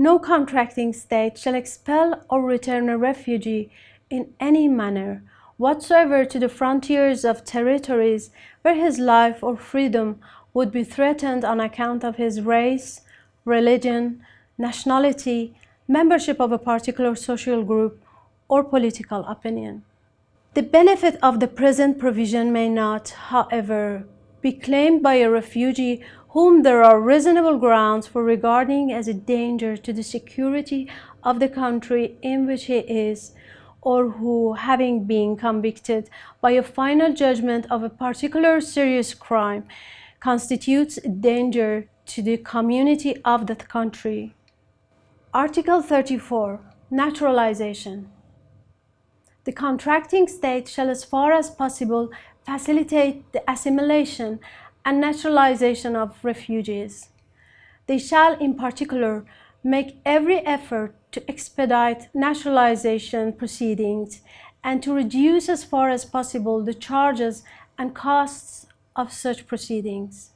no contracting state shall expel or return a refugee in any manner whatsoever to the frontiers of territories where his life or freedom would be threatened on account of his race, religion, nationality, membership of a particular social group, or political opinion. The benefit of the present provision may not, however, be claimed by a refugee whom there are reasonable grounds for regarding as a danger to the security of the country in which he is or who, having been convicted by a final judgment of a particular serious crime, constitutes a danger to the community of that country. Article 34. Naturalization. The contracting state shall as far as possible facilitate the assimilation and naturalization of refugees. They shall in particular make every effort to expedite naturalization proceedings and to reduce as far as possible the charges and costs of such proceedings.